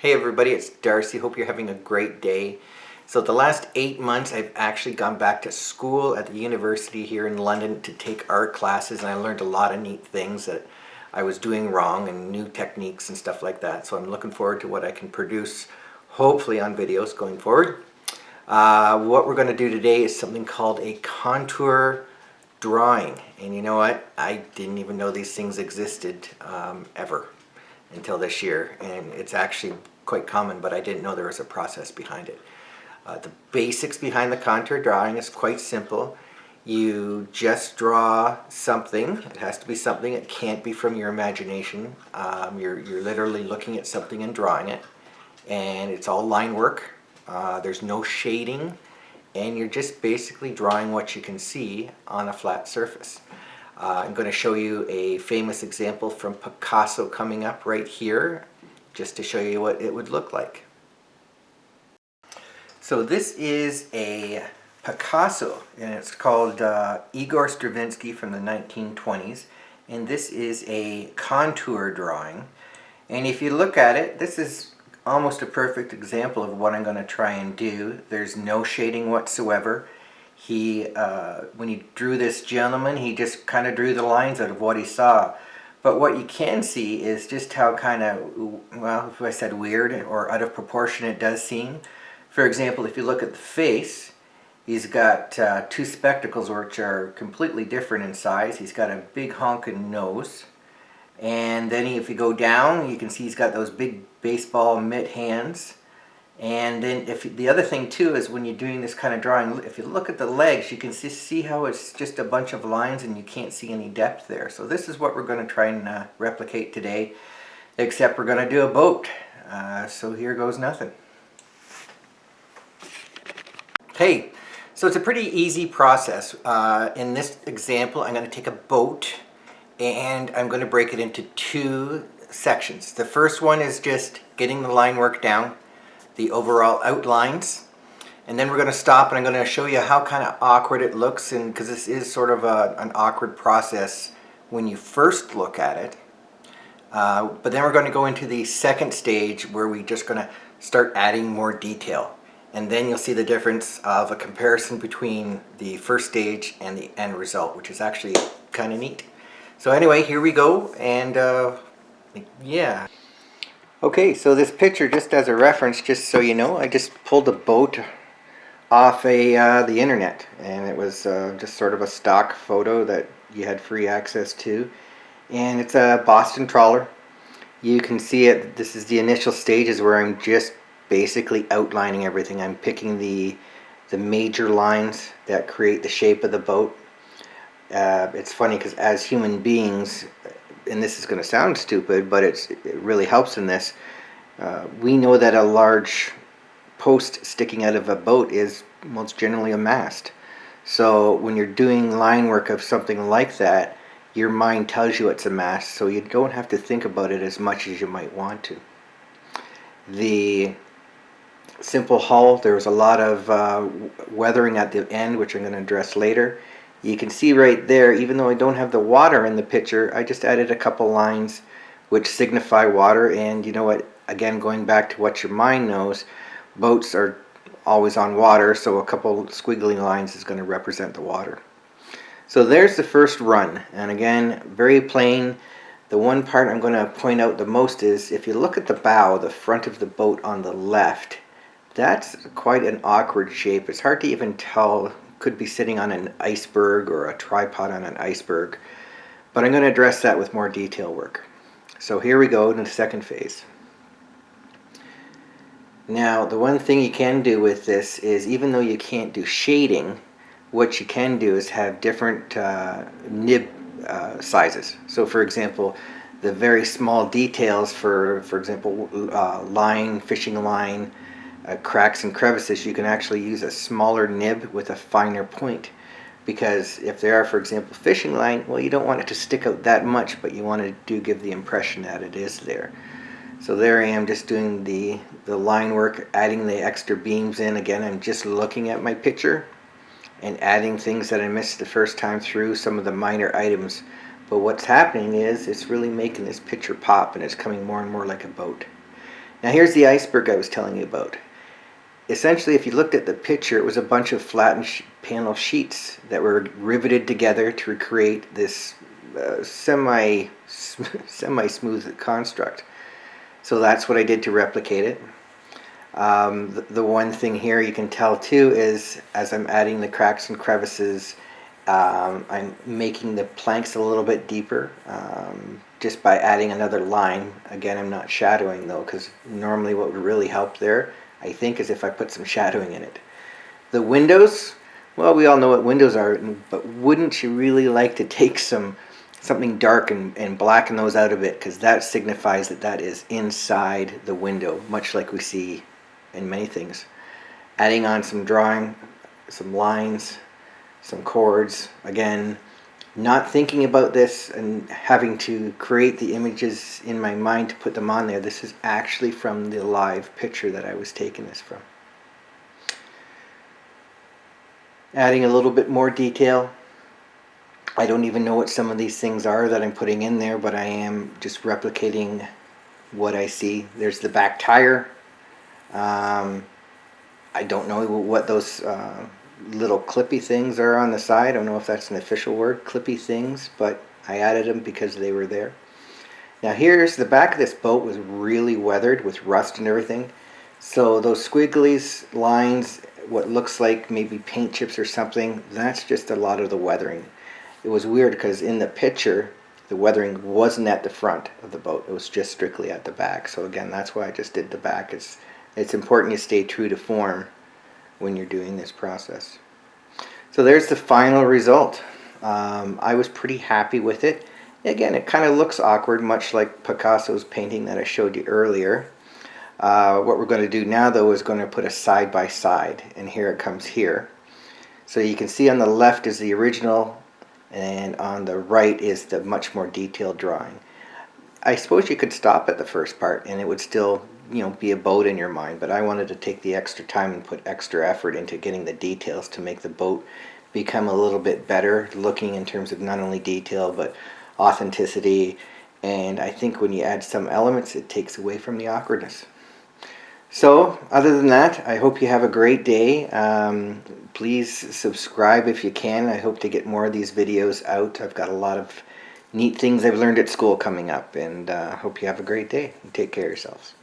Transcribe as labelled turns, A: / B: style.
A: Hey everybody, it's Darcy. Hope you're having a great day. So the last eight months I've actually gone back to school at the university here in London to take art classes and I learned a lot of neat things that I was doing wrong and new techniques and stuff like that. So I'm looking forward to what I can produce hopefully on videos going forward. Uh, what we're going to do today is something called a contour drawing and you know what I didn't even know these things existed um, ever until this year and it's actually quite common but I didn't know there was a process behind it. Uh, the basics behind the contour drawing is quite simple. You just draw something. It has to be something. It can't be from your imagination. Um, you're, you're literally looking at something and drawing it. And it's all line work. Uh, there's no shading. And you're just basically drawing what you can see on a flat surface. Uh, I'm going to show you a famous example from Picasso coming up right here, just to show you what it would look like. So this is a Picasso, and it's called uh, Igor Stravinsky from the 1920s, and this is a contour drawing. And if you look at it, this is almost a perfect example of what I'm going to try and do. There's no shading whatsoever. He, uh, when he drew this gentleman, he just kind of drew the lines out of what he saw. But what you can see is just how kind of, well, if I said weird or out of proportion it does seem. For example, if you look at the face, he's got uh, two spectacles which are completely different in size. He's got a big honking nose. And then if you go down, you can see he's got those big baseball mitt hands. And then if the other thing too is when you're doing this kind of drawing, if you look at the legs, you can see, see how it's just a bunch of lines and you can't see any depth there. So this is what we're going to try and uh, replicate today, except we're going to do a boat. Uh, so here goes nothing. Hey, so it's a pretty easy process. Uh, in this example, I'm going to take a boat and I'm going to break it into two sections. The first one is just getting the line work down the overall outlines. And then we're going to stop and I'm going to show you how kind of awkward it looks and because this is sort of a, an awkward process when you first look at it. Uh, but then we're going to go into the second stage where we're just going to start adding more detail. And then you'll see the difference of a comparison between the first stage and the end result, which is actually kind of neat. So anyway, here we go. And uh, yeah. Okay, so this picture, just as a reference, just so you know, I just pulled a boat off a uh, the internet, and it was uh, just sort of a stock photo that you had free access to, and it's a Boston trawler. You can see it. This is the initial stages where I'm just basically outlining everything. I'm picking the the major lines that create the shape of the boat. Uh, it's funny because as human beings, and this is going to sound stupid, but it's, it really helps in this. Uh, we know that a large post sticking out of a boat is most generally a mast. So when you're doing line work of something like that, your mind tells you it's a mast, so you don't have to think about it as much as you might want to. The simple hull, there was a lot of uh, weathering at the end, which I'm going to address later. You can see right there, even though I don't have the water in the picture, I just added a couple lines which signify water. And you know what, again, going back to what your mind knows, boats are always on water, so a couple squiggly lines is going to represent the water. So there's the first run. And again, very plain. The one part I'm going to point out the most is if you look at the bow, the front of the boat on the left, that's quite an awkward shape. It's hard to even tell could be sitting on an iceberg or a tripod on an iceberg. But I'm going to address that with more detail work. So here we go in the second phase. Now the one thing you can do with this is even though you can't do shading, what you can do is have different uh, nib uh, sizes. So for example, the very small details for, for example, uh, line, fishing line, uh, cracks and crevices, you can actually use a smaller nib with a finer point. Because if there are, for example, fishing line, well, you don't want it to stick out that much, but you want to do give the impression that it is there. So there I am just doing the, the line work, adding the extra beams in. Again, I'm just looking at my picture and adding things that I missed the first time through, some of the minor items. But what's happening is it's really making this picture pop and it's coming more and more like a boat. Now here's the iceberg I was telling you about. Essentially, if you looked at the picture, it was a bunch of flattened sh panel sheets that were riveted together to create this uh, semi semi smooth construct. So that's what I did to replicate it. Um, the, the, one thing here you can tell too is as I'm adding the cracks and crevices, um, I'm making the planks a little bit deeper um, just by adding another line. Again, I'm not shadowing though because normally what would really help there I think, as if I put some shadowing in it. The windows, well, we all know what windows are, but wouldn't you really like to take some something dark and, and blacken those out a bit because that signifies that that is inside the window, much like we see in many things. Adding on some drawing, some lines, some cords, again, not thinking about this and having to create the images in my mind to put them on there. This is actually from the live picture that I was taking this from. Adding a little bit more detail. I don't even know what some of these things are that I'm putting in there, but I am just replicating what I see. There's the back tire. Um, I don't know what those uh, little clippy things are on the side. I don't know if that's an official word, clippy things, but I added them because they were there. Now here's the back of this boat was really weathered with rust and everything. So those squiggly lines, what looks like maybe paint chips or something, that's just a lot of the weathering. It was weird because in the picture, the weathering wasn't at the front of the boat. It was just strictly at the back. So again, that's why I just did the back. It's, it's important you stay true to form when you're doing this process. So there's the final result. Um, I was pretty happy with it. Again, it kind of looks awkward, much like Picasso's painting that I showed you earlier. Uh, what we're going to do now, though, is going to put a side-by-side, -side, and here it comes here. So you can see on the left is the original, and on the right is the much more detailed drawing. I suppose you could stop at the first part, and it would still you know be a boat in your mind but I wanted to take the extra time and put extra effort into getting the details to make the boat become a little bit better looking in terms of not only detail but authenticity. And I think when you add some elements it takes away from the awkwardness. So other than that I hope you have a great day. Um, please subscribe if you can. I hope to get more of these videos out. I've got a lot of neat things I've learned at school coming up and uh, hope you have a great day. And take care of yourselves